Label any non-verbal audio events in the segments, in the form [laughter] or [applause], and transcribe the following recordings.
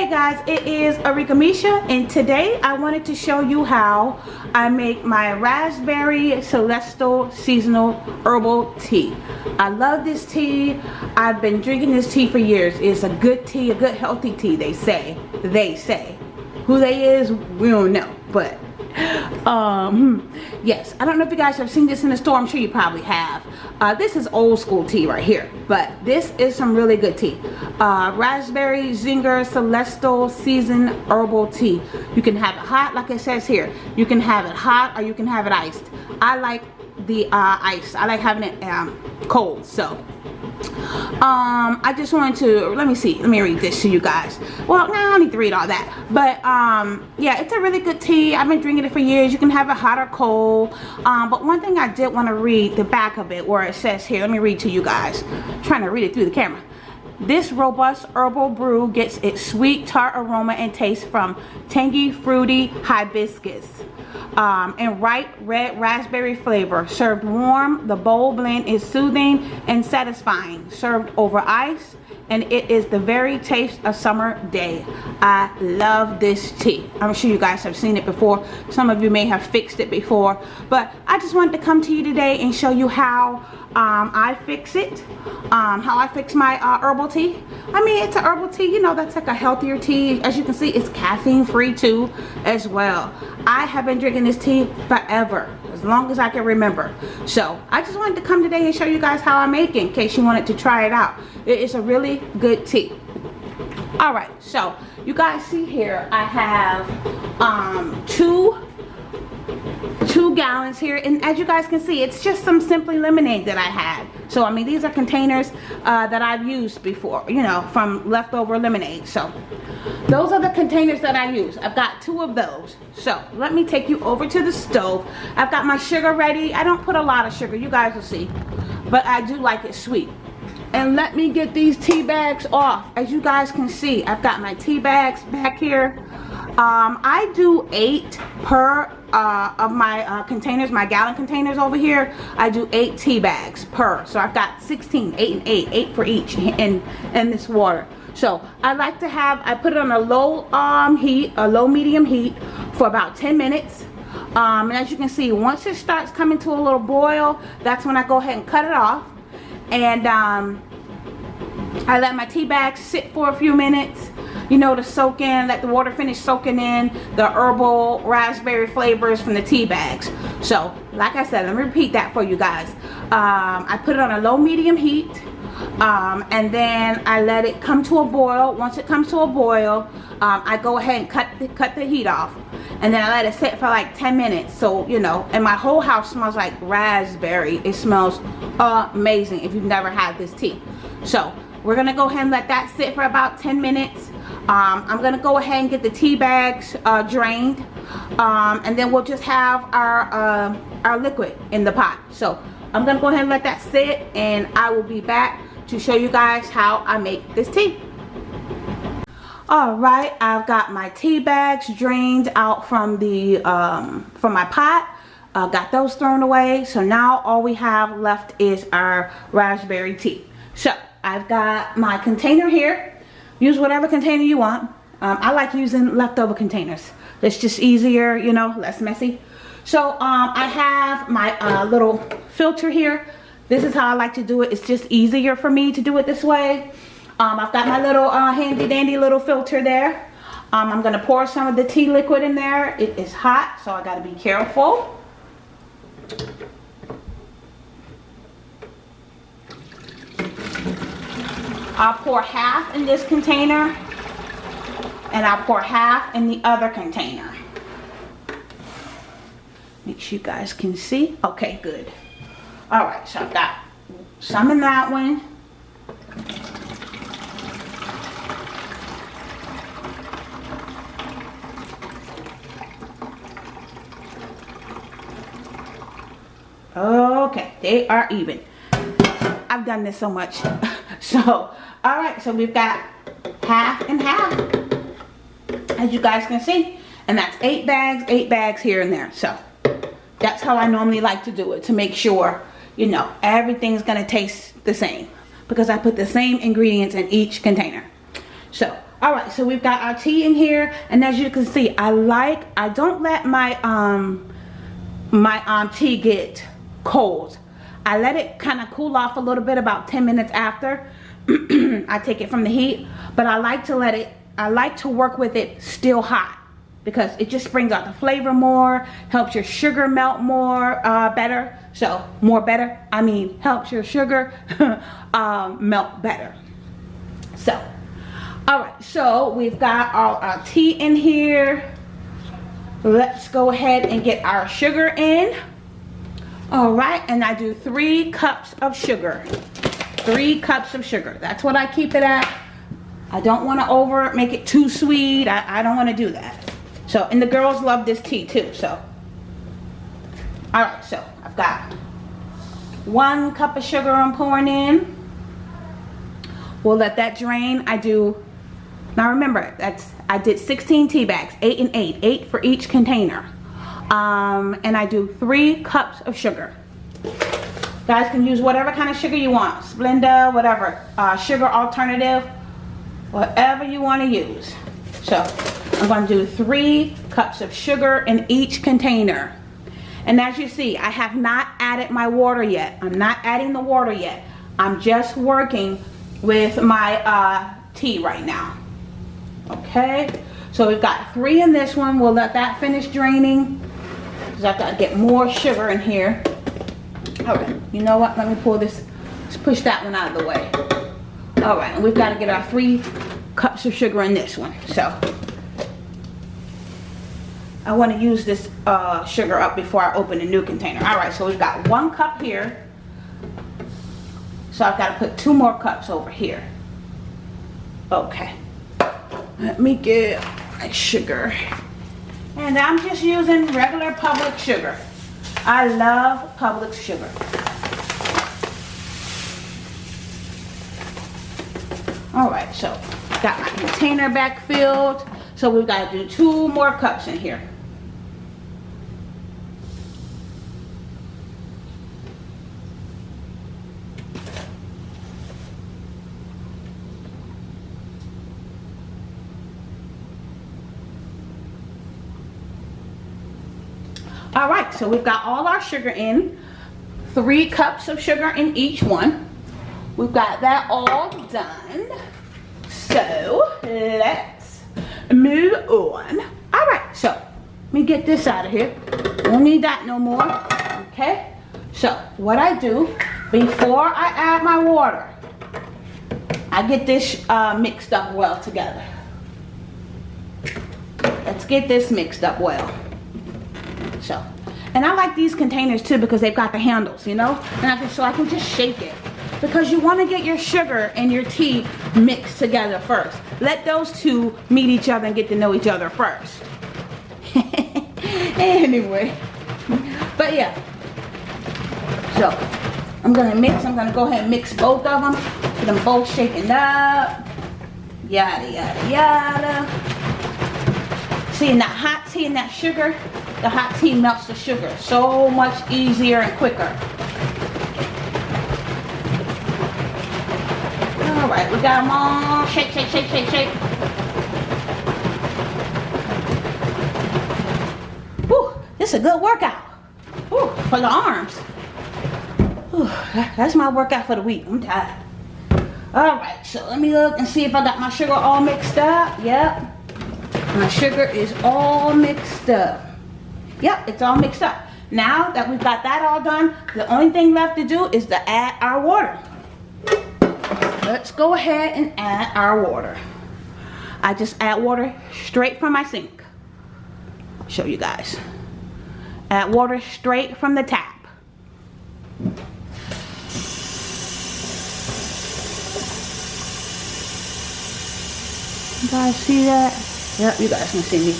Hey guys, it is Arika Misha and today I wanted to show you how I make my Raspberry Celestial Seasonal Herbal Tea. I love this tea. I've been drinking this tea for years. It's a good tea, a good healthy tea, they say. They say. Who they is, we don't know, but um yes i don't know if you guys have seen this in the store. I'm sure you probably have. Uh, this is old school tea right here but this is some really good tea. Uh, raspberry zinger celestial season herbal tea. You can have it hot like it says here. You can have it hot or you can have it iced. I like the uh, ice. I like having it um, cold so um i just wanted to let me see let me read this to you guys. Well no, i don't need to read all that. But um yeah it's a really good tea. I've been drinking it for years. You can have it hot or cold. Um but one thing i did want to read the back of it where it says here let me read to you guys. I'm trying to read it through the camera this robust herbal brew gets its sweet tart aroma and taste from tangy fruity hibiscus um, and ripe red raspberry flavor. Served warm, the bold blend is soothing and satisfying. Served over ice, and it is the very taste of summer day. I love this tea. I'm sure you guys have seen it before. Some of you may have fixed it before, but I just wanted to come to you today and show you how um, I fix it, um, how I fix my uh, herbal tea. I mean, it's a herbal tea, you know, that's like a healthier tea. As you can see, it's caffeine free too as well. I have been drinking this tea forever, as long as I can remember. So I just wanted to come today and show you guys how I make it in case you wanted to try it out. It is a really good tea. All right, so you guys see here, I have um, two two gallons here and as you guys can see it's just some simply lemonade that I had so I mean these are containers uh, that I've used before you know from leftover lemonade. So those are the containers that I use. I've got two of those. So let me take you over to the stove. I've got my sugar ready. I don't put a lot of sugar you guys will see. But I do like it sweet. And let me get these tea bags off. As you guys can see I've got my tea bags back here um, I do eight per uh, of my uh, containers, my gallon containers over here. I do eight tea bags per. So I've got 16, eight and eight, eight for each in, in this water. So I like to have, I put it on a low um, heat, a low medium heat for about 10 minutes. Um, and as you can see, once it starts coming to a little boil, that's when I go ahead and cut it off. And um, I let my tea bags sit for a few minutes you know, to soak in, let the water finish soaking in the herbal raspberry flavors from the tea bags. So, like I said, let me repeat that for you guys. Um, I put it on a low medium heat. Um, and then I let it come to a boil. Once it comes to a boil, um, I go ahead and cut the, cut the heat off. And then I let it sit for like 10 minutes. So, you know, and my whole house smells like raspberry. It smells amazing if you've never had this tea. So, we're going to go ahead and let that sit for about 10 minutes. Um, I'm to go ahead and get the tea bags uh, drained. Um, and then we'll just have our, uh, our liquid in the pot. So I'm to go ahead and let that sit. And I will be back to show you guys how I make this tea. Alright, I've got my tea bags drained out from the um, from my pot. Uh, got those thrown away. So now all we have left is our raspberry tea. So I've got my container here. Use whatever container you want. Um, I like using leftover containers. It's just easier, you know, less messy. So um, I have my uh, little filter here. This is how I like to do it. It's just easier for me to do it this way. Um, I've got my little uh, handy dandy little filter there. Um, I'm going to pour some of the tea liquid in there. It is hot, so I got to be careful. I'll pour half in this container and I'll pour half in the other container. Make sure you guys can see. Okay, good. All right, so I've got some in that one. Okay, they are even. I've done this so much. [laughs] so all right so we've got half and half as you guys can see. And that's eight bags eight bags here and there. So that's how I normally like to do it to make sure you know everything's gonna taste the same. Because I put the same ingredients in each container. So all right so we've got our tea in here. And as you can see i like i don't let my um my um tea get cold i let it kind of cool off a little bit about 10 minutes after. [clears throat] I take it from the heat but i like to let it i like to work with it still hot because it just brings out the flavor more helps your sugar melt more uh, better. So more better i mean helps your sugar [laughs] um, melt better. So all right so we've got all our tea in here. Let's go ahead and get our sugar in all right and i do three cups of sugar. Three cups of sugar. That's what i keep it at. I don't want to over make it too sweet. I, I don't want to do that. So and the girls love this tea too so. All right so i've got one cup of sugar i'm pouring in. We'll let that drain. I do now remember, that's I did 16 tea bags, 8 and 8, 8 for each container. Um, and I do 3 cups of sugar. Guys can use whatever kind of sugar you want. Splenda, whatever. Uh, sugar alternative, whatever you want to use. So I'm going to do 3 cups of sugar in each container. And as you see, I have not added my water yet. I'm not adding the water yet. I'm just working with my uh, tea right now okay so we've got three in this one we'll let that finish draining because I've got to get more sugar in here. All right you know what? Let me pull this let's push that one out of the way. All right we've got to get our three cups of sugar in this one so. I want to use this uh, sugar up before I open a new container. All right so we've got one cup here. So I've got to put two more cups over here. Okay. Let me get my sugar. And I'm just using regular Publix sugar. I love Publix sugar. Alright, so got my container back filled. So we've got to do two more cups in here. all right so we've got all our sugar in three cups of sugar in each one. We've got that all done. So let's move on. All right so let me get this out of here. We don't need that no more okay? So what i do before i add my water i get this uh, mixed up well together. Let's get this mixed up well. So and I like these containers too because they've got the handles you know? And I can, so I can just shake it. Because you want to get your sugar and your tea mixed together first. Let those two meet each other and get to know each other first. [laughs] Anyway. But yeah. So I'm gonna mix I'm gonna go ahead and mix both of them. Get them both shaken up. Yada yada yada see that hot tea and that sugar the hot tea melts the sugar so much easier and quicker. All right, we got them all. Shake, shake, shake, shake, shake. Whew, this is a good workout. Whew, for the arms. Whew, that's my workout for the week. I'm tired. All right, so let me look and see if I got my sugar all mixed up. Yep. My sugar is all mixed up. Yep, it's all mixed up. Now that we've got that all done, the only thing left to do is to add our water. Let's go ahead and add our water. I just add water straight from my sink. Show you guys. Add water straight from the tap. You guys see that? Yep, you guys can see me.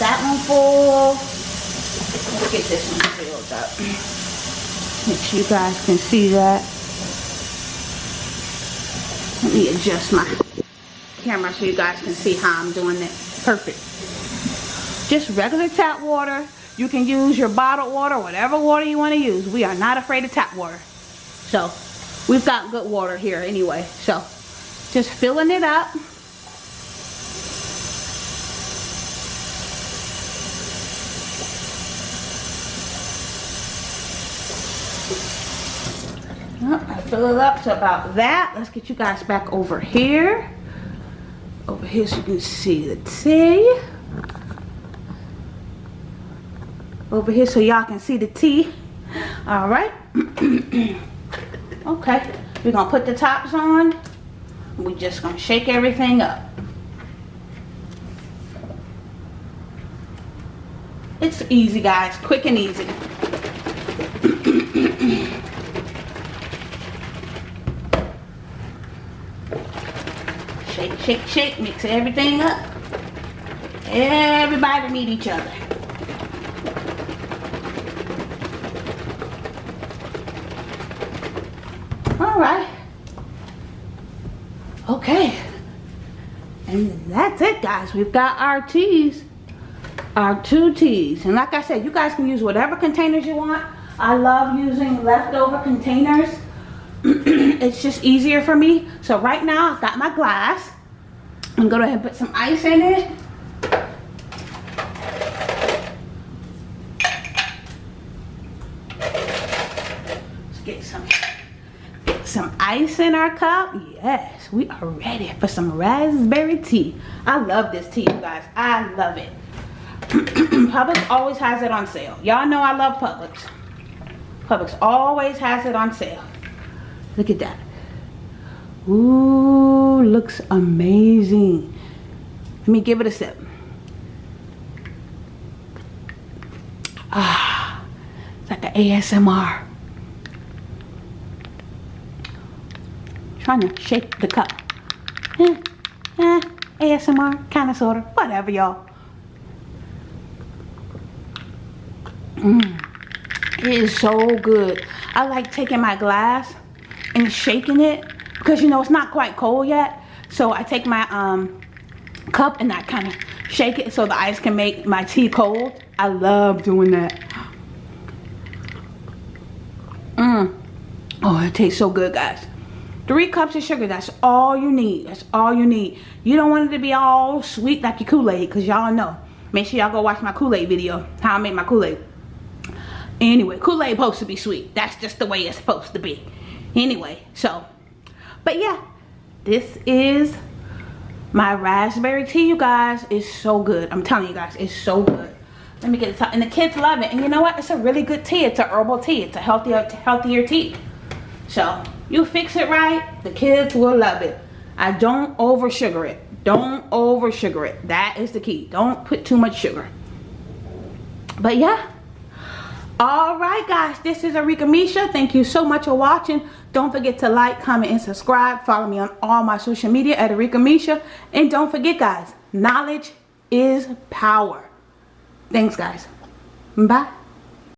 that one full. Let's get this one filled up. Make sure you guys can see that. Let me adjust my camera so you guys can see how I'm doing it. Perfect. Just regular tap water. You can use your bottled water, whatever water you want to use. We are not afraid of tap water. So, we've got good water here anyway. So, just filling it up. I fill it up to about that. Let's get you guys back over here. Over here so you can see the tea. Over here so y'all can see the tea. All right. [clears throat] okay. We're to put the tops on. We're just to shake everything up. It's easy, guys. Quick and easy. [clears throat] shake, shake, shake. Mix everything up. Everybody meet each other. All right. Okay. And that's it, guys. We've got our teas. Our two teas. And like I said, you guys can use whatever containers you want. I love using leftover containers. It's just easier for me. So right now, I've got my glass. I'm going to go ahead and put some ice in it. Let's get some some ice in our cup. Yes we are ready for some raspberry tea. I love this tea you guys. I love it. [clears throat] Publix always has it on sale. Y'all know i love publix. Publix always has it on sale look at that Ooh, looks amazing let me give it a sip ah it's like an asmr trying to shake the cup. Eh, eh, ASMR, kind of, sort of, whatever, y'all. Mmm, it is so good. I like taking my glass and shaking it because, you know, it's not quite cold yet. So I take my um, cup and I kind of shake it so the ice can make my tea cold. I love doing that. Mmm. Oh, it tastes so good, guys. Three cups of sugar, that's all you need. That's all you need. You don't want it to be all sweet like your Kool-Aid because y'all know. Make sure y'all go watch my Kool-Aid video, how I make my Kool-Aid. Anyway, Kool-Aid supposed to be sweet. That's just the way it's supposed to be. Anyway, so, but yeah, this is my raspberry tea, you guys. It's so good. I'm telling you guys, it's so good. Let me get the top. And the kids love it. And you know what? It's a really good tea. It's a herbal tea. It's a healthier, healthier tea. So, you fix it right, the kids will love it. I don't over sugar it. Don't over sugar it. That is the key. Don't put too much sugar. But yeah. Alright guys, this is Arika Misha. Thank you so much for watching. Don't forget to like, comment, and subscribe. Follow me on all my social media at Arika Misha. And don't forget guys, knowledge is power. Thanks guys. Bye.